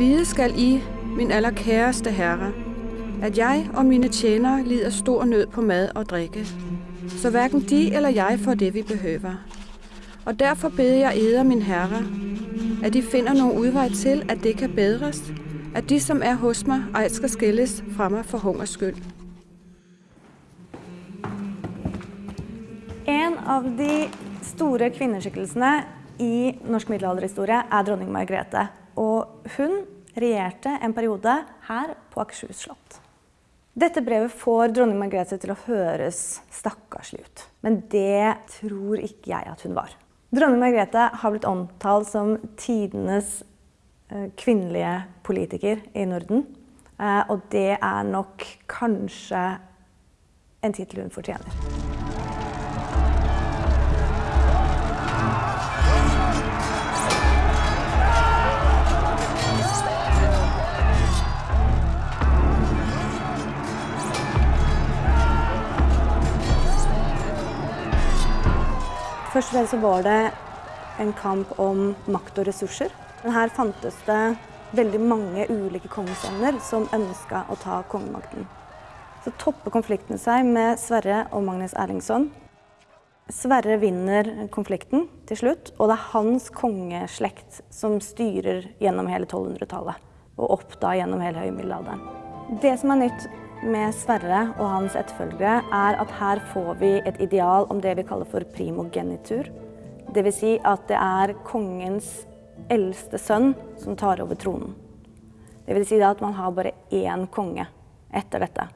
Vide skal I, min allerkæreste herre, at jeg og mine tjenere lider stor nød på mad og drikke, så hverken de eller jeg får det, vi behøver. Og derfor beder jeg eder, min herre, at de finder nogen udvej til, at det kan bedres, at de, som er hos mig, ej skal skilles fra mig for hungers skyld. En av de store kvinneskikkelsene i norsk middelalderhistorie er dronning Margrethe. Og hun regjerte en periode her på Akershus slott. Dette brevet får dronning Margrethe til å høres stakkarslig ut. Men det tror ikke jeg at hun var. Dronning Margrethe har blitt omtalt som tidenes eh, kvinnelige politiker i Norden. Eh, og det er nok kanskje en tittel hun fortjener. Først og fremst så var det en kamp om makt og ressurser. Men her fantes det veldig mange ulike kongesønner som ønska å ta kongemakten. Så topper konfliktene seg med Sverre og Magnus Erlingsson. Sverre vinner konflikten til slutt, og det er hans kongeslekt som styrer gjennom hele 1200-tallet. Og opp da gjennom hele høymiddelalderen. Det som er nytt med Sverre og hans etterfølgere, er at her får vi et ideal om det vi kaller for primogenitur. Dvs. Si at det er kongens eldste sønn som tar over tronen. Det vil si at man har bare én konge etter dette.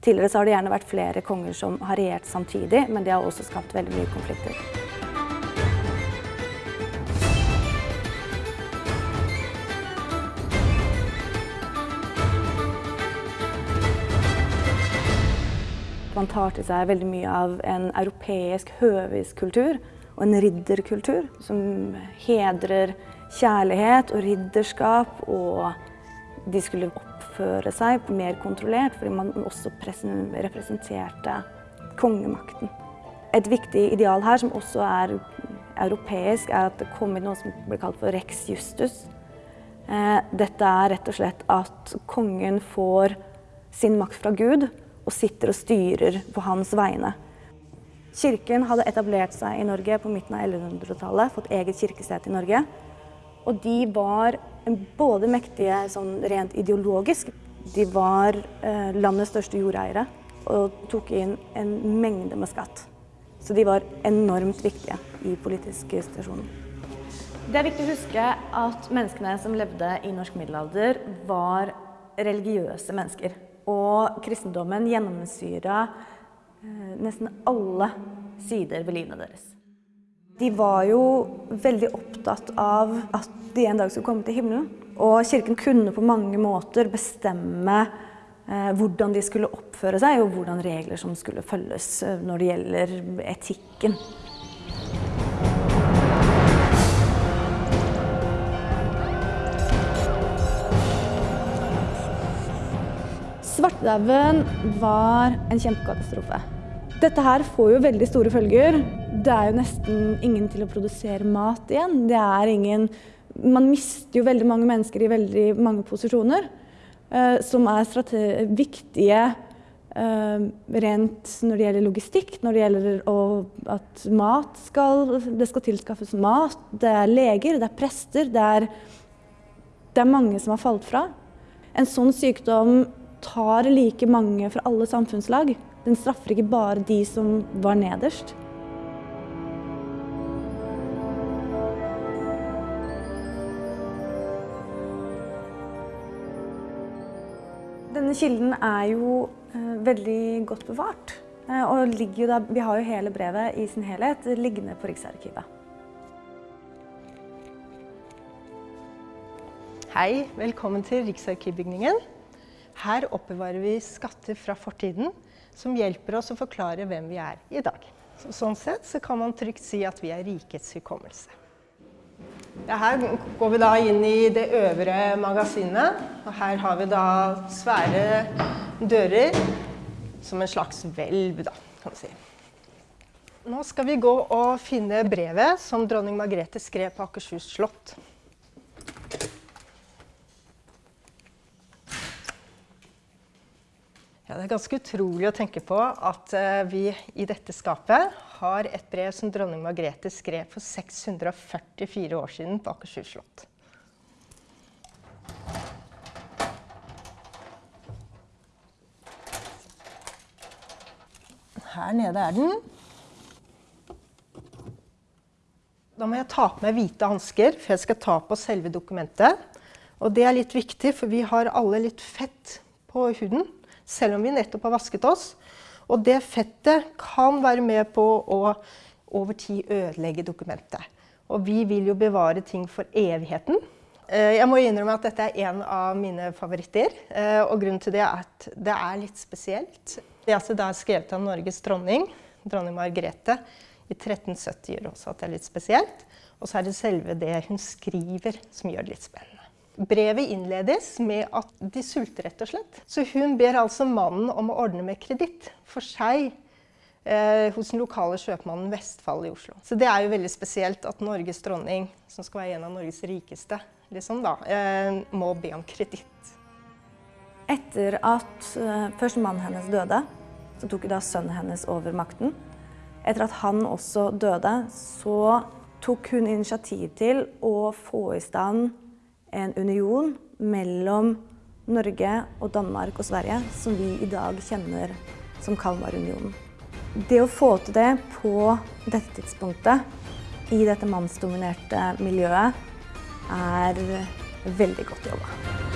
Tidligere har det gjerne vært flere konger som har regjert samtidig, men det har også skapt veldig mye konflikter. Man tar til seg veldig mye av en europeisk høviskultur og en ridderkultur som hedrer kjærlighet og ridderskap, og de skulle oppføre seg mer kontrollert fordi man også representerte kongemakten. Et viktig ideal her, som også er europeisk, er at det kom inn noe som blir kalt for rex justus. Eh, dette er rett og slett at kongen får sin makt fra Gud, og sitter og styrer på hans vegne. Kirken hadde etablert seg i Norge på midten av 1100-tallet, fått eget kirkested i Norge. Og de var både mektige sånn rent ideologisk, de var eh, landets største jordeiere og tok inn en mengde med skatt. Så de var enormt viktige i politiske situasjoner. Det er viktig å huske at menneskene som levde i norsk middelalder, var religiøse mennesker. Og kristendommen gjennomsyra eh, nesten alle sider ved livet deres. De var jo veldig opptatt av at de en dag skulle komme til himmelen. Og kirken kunne på mange måter bestemme eh, hvordan de skulle oppføre seg, og hvordan regler som skulle følges eh, når det gjelder etikken. Svartedauden var en kjempekatastrofe. Dette her får jo veldig store følger. Det er jo nesten ingen til å produsere mat igjen. Det er ingen Man mister jo veldig mange mennesker i veldig mange posisjoner uh, som er viktige uh, rent når det gjelder logistikk, når det gjelder å, at mat skal Det skal tilskaffes mat. Det er leger, det er prester, det er, det er mange som har falt fra. En sånn sykdom tar like mange fra alle samfunnslag. Den straffer ikke bare de som var nederst. Denne kilden er jo eh, veldig godt bevart. Eh, og der, vi har jo hele brevet i sin helhet liggende på Riksarkivet. Hei, velkommen til Riksarkivbygningen. Her oppbevarer vi skatter fra fortiden som hjelper oss å forklare hvem vi er i dag. Så, sånn sett så kan man trygt si at vi er rikets hukommelse. Ja, her går vi da inn i det øvre magasinet. Og her har vi da svære dører som en slags hvelv, da, kan man si. Nå skal vi gå og finne brevet som dronning Margrethe skrev på Akershus slott. Ja, det er ganske utrolig å tenke på at uh, vi i dette skapet har et brev som dronning Margrethe skrev for 644 år siden på Akershus slott. Her nede er den. Da må jeg ta på meg hvite hansker, for jeg skal ta på selve dokumentet. Og det er litt viktig, for vi har alle litt fett på huden, selv om vi nettopp har vasket oss. Og det fettet kan være med på å over tid ødelegge dokumentet. Og vi vil jo bevare ting for evigheten. Eh, jeg må innrømme at dette er en av mine favoritter. Eh, og grunnen til det er at det er litt spesielt. Det er, altså, det er skrevet av Norges dronning, dronning Margrethe, i 1370 gjør også at det er litt spesielt. Og så er det selve det hun skriver som gjør det litt spennende. Brevet innledes med at de sulter, rett og slett. Så hun ber altså mannen om å ordne med kreditt for seg eh, hos den lokale kjøpmannen Vestfold i Oslo. Så det er jo veldig spesielt at Norges dronning, som skal være en av Norges rikeste, liksom da, eh, må be om kreditt. Etter at eh, først mannen hennes døde, så tok da sønnen hennes over makten. Etter at han også døde, så tok hun initiativ til å få i stand en union mellom Norge og Danmark og Sverige, som vi i dag kjenner som Kalmarunionen. Det å få til det på dette tidspunktet i dette mannsdominerte miljøet er veldig godt jobba.